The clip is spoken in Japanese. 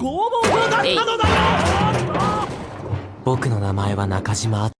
拷問状だったのだよ。僕の名前は中島